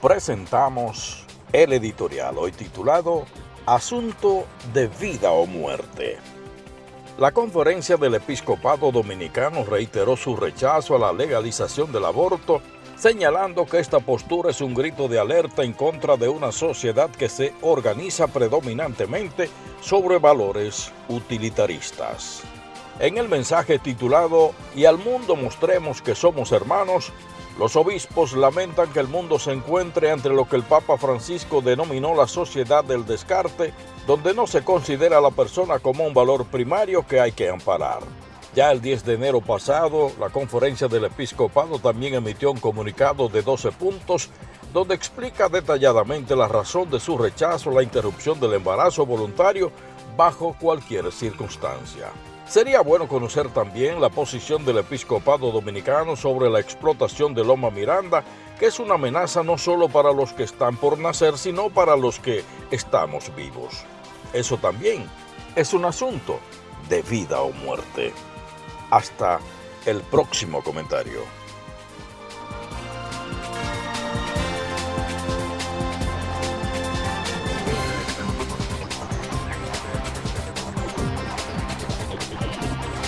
presentamos el editorial hoy titulado Asunto de vida o muerte. La conferencia del episcopado dominicano reiteró su rechazo a la legalización del aborto, señalando que esta postura es un grito de alerta en contra de una sociedad que se organiza predominantemente sobre valores utilitaristas. En el mensaje titulado Y al mundo mostremos que somos hermanos, los obispos lamentan que el mundo se encuentre entre lo que el Papa Francisco denominó la sociedad del descarte, donde no se considera a la persona como un valor primario que hay que amparar. Ya el 10 de enero pasado, la conferencia del episcopado también emitió un comunicado de 12 puntos donde explica detalladamente la razón de su rechazo a la interrupción del embarazo voluntario bajo cualquier circunstancia. Sería bueno conocer también la posición del episcopado dominicano sobre la explotación de Loma Miranda, que es una amenaza no solo para los que están por nacer, sino para los que estamos vivos. Eso también es un asunto de vida o muerte. Hasta el próximo comentario.